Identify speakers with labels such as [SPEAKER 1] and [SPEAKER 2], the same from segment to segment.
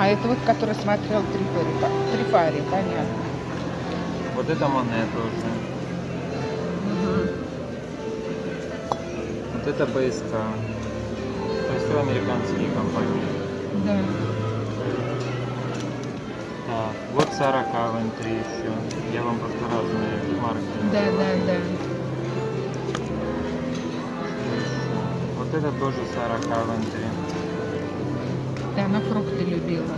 [SPEAKER 1] А это вот, который смотрел Трифари, Трифари понятно.
[SPEAKER 2] Вот это Моне тоже.
[SPEAKER 1] Мгм.
[SPEAKER 2] Вот это БСК. То есть все американские компании.
[SPEAKER 1] Да.
[SPEAKER 2] Так, вот Сара Кавентри еще. Я вам просто разные марки.
[SPEAKER 1] Да, да, да.
[SPEAKER 2] Вот это тоже Сара Кавентри.
[SPEAKER 1] Да, она фрукты любила.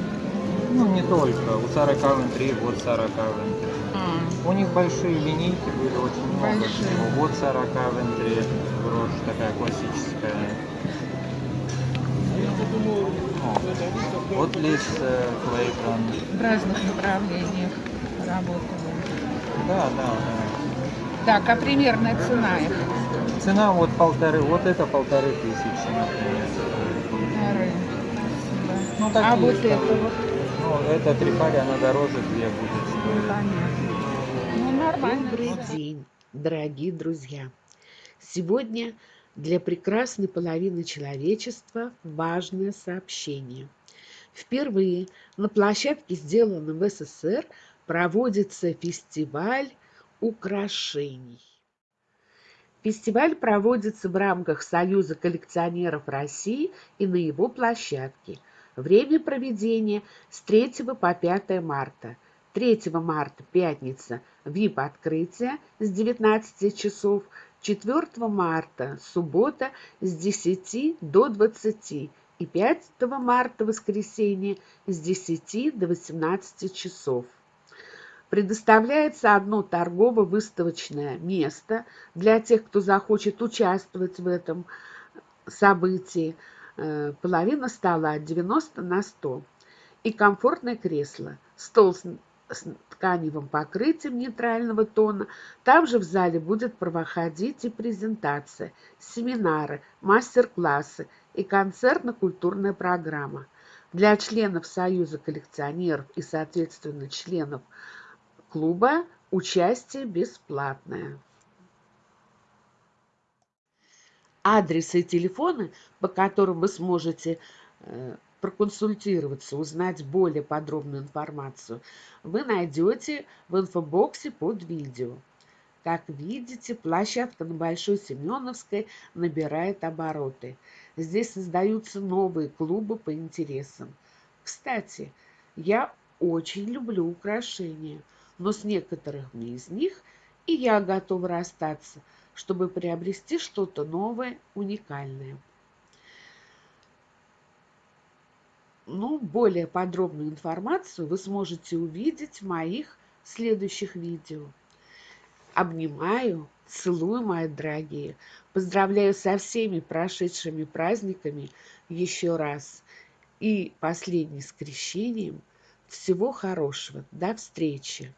[SPEAKER 2] Ну, не только. У Сара Кавентри, вот Сара Кавентри.
[SPEAKER 1] А,
[SPEAKER 2] У них большие линейки были, очень много
[SPEAKER 1] Большие.
[SPEAKER 2] всего. Вот Сара Кавентри, брошь такая классическая. О, Вот Лиз э, Клейтон.
[SPEAKER 1] в разных направлениях работала.
[SPEAKER 2] Да, да, да.
[SPEAKER 1] Так, а примерная цена их?
[SPEAKER 2] Цена вот полторы, вот это полторы тысячи, например.
[SPEAKER 1] Полторы.
[SPEAKER 2] Ну,
[SPEAKER 1] а
[SPEAKER 2] такие
[SPEAKER 1] вот
[SPEAKER 2] что-
[SPEAKER 1] это вот?
[SPEAKER 2] Ну, это трипари, она дороже две будет
[SPEAKER 1] Ну,
[SPEAKER 2] стоить.
[SPEAKER 1] понятно. Ну, нормально.
[SPEAKER 3] Добрый день, дорогие друзья! Сегодня для прекрасной половины человечества важное сообщение. Впервые на площадке, сделанной в СССР, проводится фестиваль украшений. Фестиваль проводится в рамках Союза коллекционеров России и на его площадке. Время проведения с 3 по 5 марта. 3 марта, пятница, ВИП-открытие с 19 часов. 4 марта, суббота, с 10 до 20. И 5 марта, воскресенье, с 10 до 18 часов. Предоставляется одно торгово-выставочное место для тех, кто захочет участвовать в этом событии. Э, Половина стола 90 на 100. И комфортное кресло. Стол с с тканевым покрытием нейтрального тона. Также в зале будет проходить и презентация, семинары, мастер-классы и концертно-культурная программа. Для членов Союза коллекционеров и, соответственно, членов клуба участие бесплатное. Адресы и телефоны, по которым вы сможете э, проконсультироваться, узнать более подробную информацию, вы найдете в инфобоксе под видео. Как видите, площадка на Большой Семеновской набирает обороты. Здесь создаются новые клубы по интересам. Кстати, я очень люблю украшения, но с некоторыми из них и я готова расстаться, чтобы приобрести что-то новое, уникальное. Ну, более подробную информацию вы сможете увидеть в моих следующих видео. Обнимаю, целую, мои дорогие. Поздравляю со всеми прошедшими праздниками еще раз. И последний с крещением. Всего хорошего. До встречи.